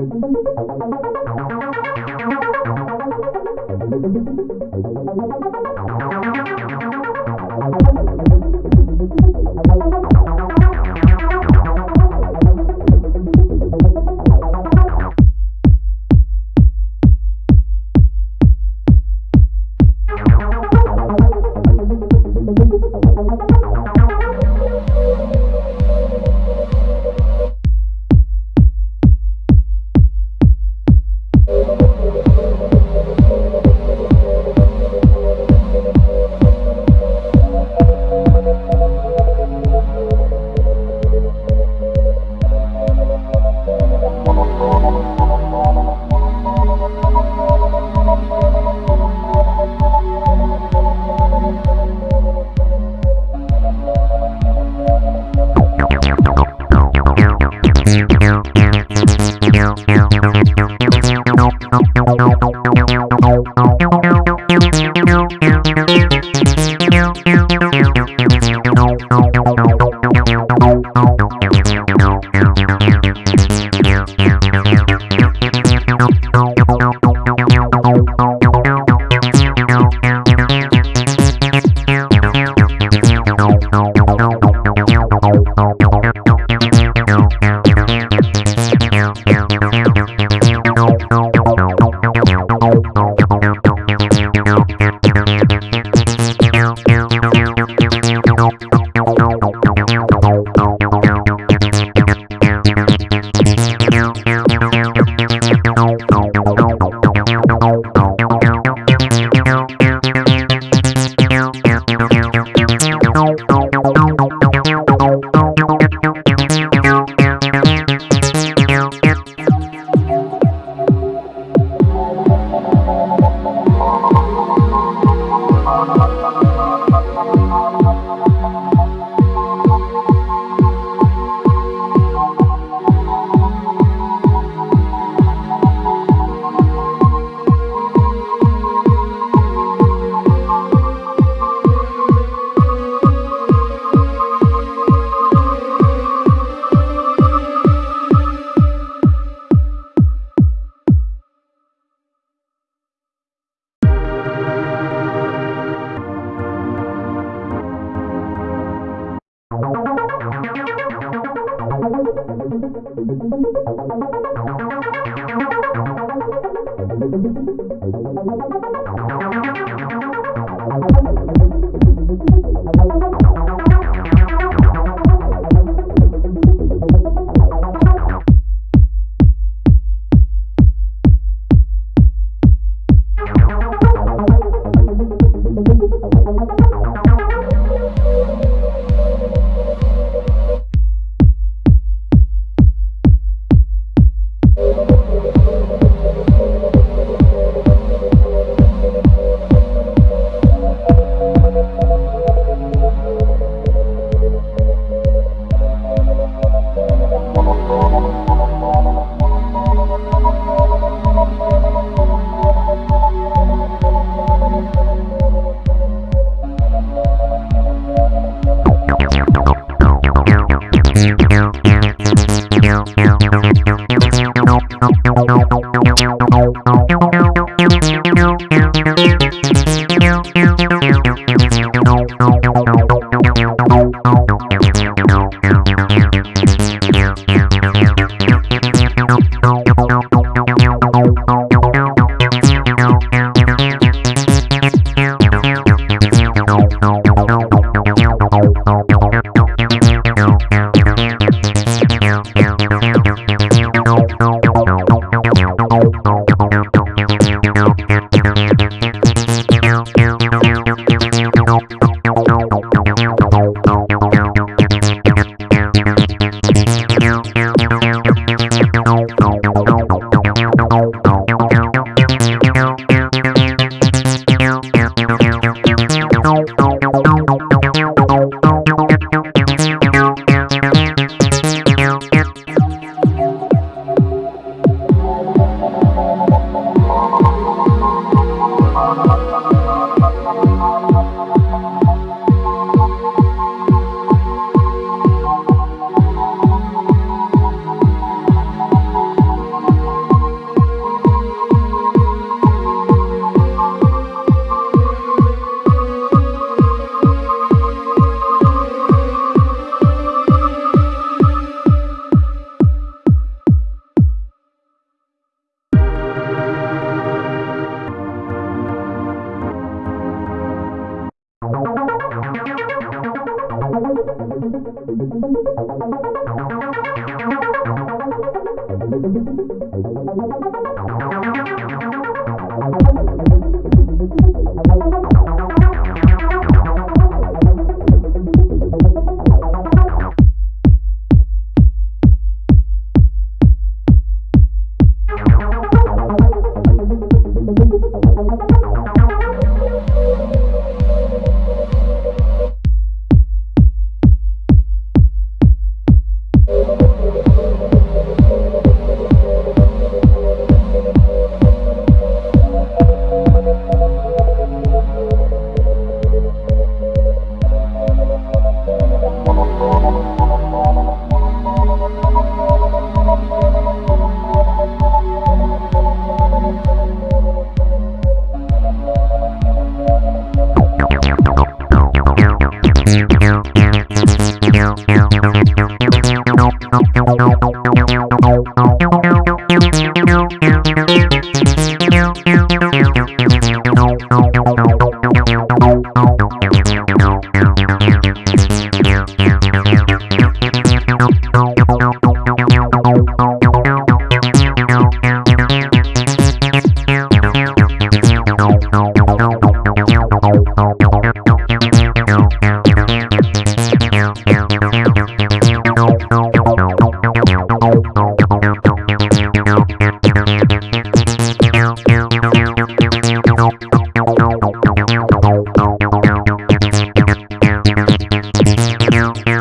Thank you. no, no. no, no, no, no, no, no, no, no, no, Thank you. Meow, meow.